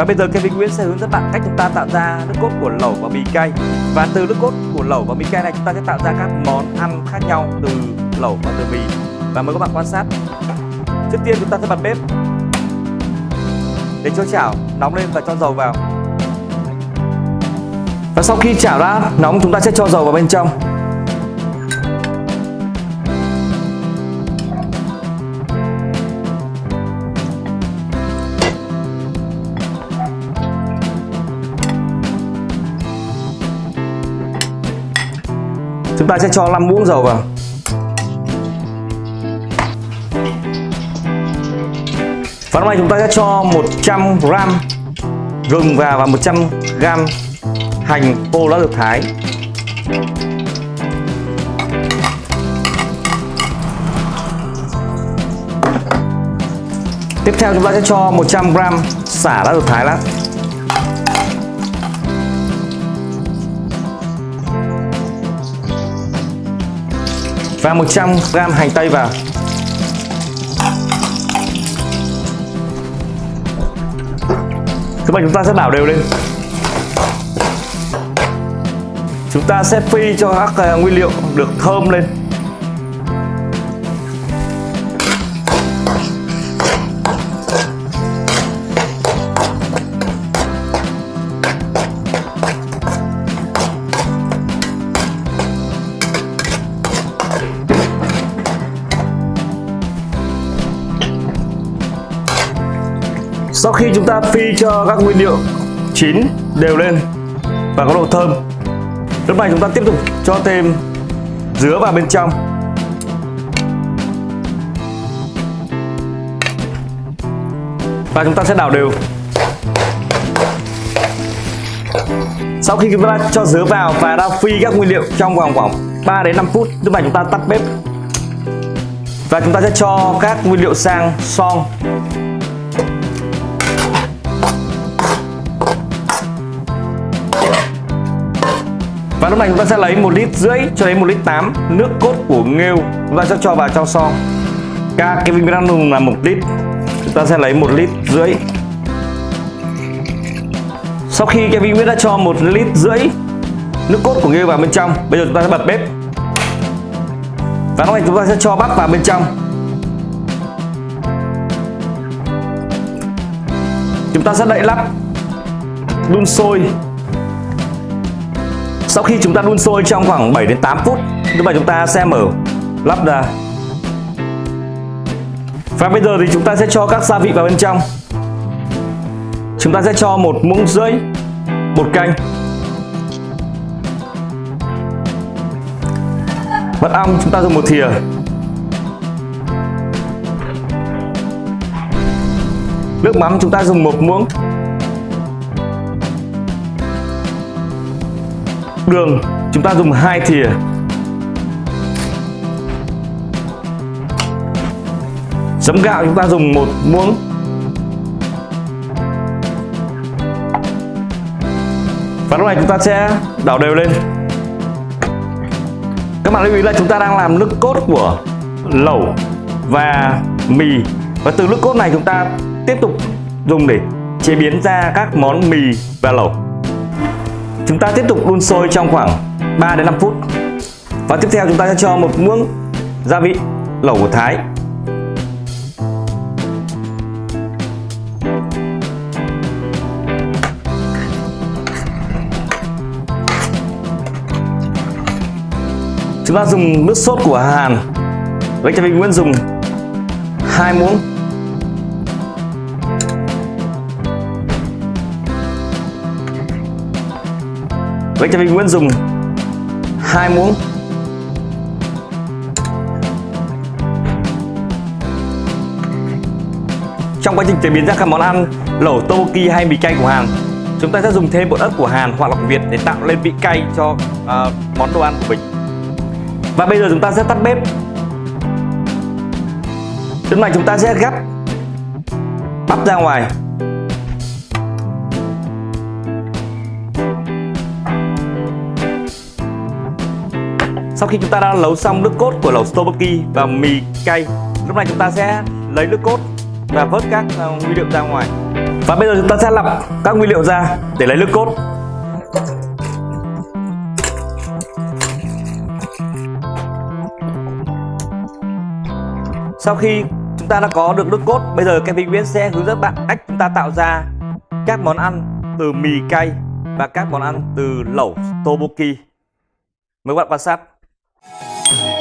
Và bây giờ Kevin Nguyễn sẽ hướng dẫn bạn cách chúng ta tạo ra nước cốt của lẩu và mì cay. Và từ nước cốt của lẩu và mì cay này, chúng ta sẽ tạo ra các món ăn khác nhau từ lẩu và từ mì. Và mời các bạn quan sát. Trước tiên, chúng ta sẽ bật bếp. Để cho chảo nóng lên và cho dầu vào. Và sau khi chảo đã nóng, chúng ta sẽ cho dầu vào bên trong. Chúng ta sẽ cho 5 muỗng dầu vào. Và lúc này chúng ta sẽ cho 100 g gừng vào và 100 g hành khô đã được thái. Tiếp theo chúng ta sẽ cho 100 g xả đã được thái lát. Và 100 g hành tây vào. Thứ vậy chúng ta sẽ đảo đều lên. Chúng ta sẽ phi cho các à, nguyên liệu được thơm lên. Sau khi chúng ta phi cho các nguyên liệu chín đều lên và có độ thơm, Lúc này chúng ta tiếp tục cho thêm dứa vào bên trong. Và chúng ta sẽ đảo đều. Sau khi chúng ta cho dứa vào và đã phi các nguyên liệu trong vòng khoảng 3 đến 5 phút, Lúc này chúng ta tắt bếp. Và chúng ta sẽ cho các nguyên liệu sang son. Lúc này chúng ta sẽ lấy một lít rưỡi cho đến một lít 8 nước cốt của nghêu chúng ta sẽ cho vào trong son. Ca cái bình đang là một lít, chúng ta sẽ lấy một lít rưỡi. Sau khi cái bình đã cho một lít rưỡi nước cốt của nghêu vào bên trong, bây giờ chúng ta sẽ bật bếp. Và lúc này chúng ta sẽ cho bắp vào bên trong. Chúng ta sẽ đậy lắp đun sôi sau khi chúng ta đun sôi trong khoảng 7 đến 8 phút, như vậy chúng ta sẽ mở lắp ra. Và bây giờ thì chúng ta sẽ cho các gia vị vào bên trong. Chúng ta sẽ cho một muỗng rưỡi bột canh. Mật ong chúng ta dùng một thìa. Nước mắm chúng ta dùng một muỗng. Đường. Chúng ta dùng hai thìa. Giấm gạo chúng ta dùng một muỗng. Và lúc này chúng ta sẽ đảo đều lên. Các bạn lưu ý là chúng ta đang làm nước cốt của lẩu và mì. Và từ nước cốt này chúng ta tiếp tục dùng để chế biến ra các món mì và lẩu. Chúng ta tiếp tục đun sôi trong khoảng 3 đến 5 phút. Và tiếp theo chúng ta sẽ cho một muỗng gia vị lẩu của Thái. Chúng ta dùng nước sốt của Hàn. Với cho mình Nguyễn dùng hai muỗng Vậy cho mình Nguyễn dùng hai muỗng. Trong quá trình chế biến ra các món ăn lẩu tteokbokki hay mì cay của Hàn Chúng ta sẽ dùng thêm bột ớt của Hàn hoặc lọc Việt để tạo lên vị cay cho uh, món đồ ăn của mình. Và bây giờ chúng ta sẽ tắt bếp. Lúc này chúng ta sẽ gắp bắp ra ngoài. Sau khi chúng ta đã nấu xong nước cốt của lẩu tteokbokki và mì cay, lúc này chúng ta sẽ lấy nước cốt và vớt các uh, nguyên liệu ra ngoài. Và bây giờ chúng ta sẽ lọc các nguyên liệu ra để lấy nước cốt. Sau khi chúng ta đã có được nước cốt, bây giờ Kevin Nguyễn sẽ hướng dẫn bạn cách chúng ta tạo ra các món ăn từ mì cay và các món ăn từ lẩu tteokbokki. Mời các bạn quan sát. Thank you.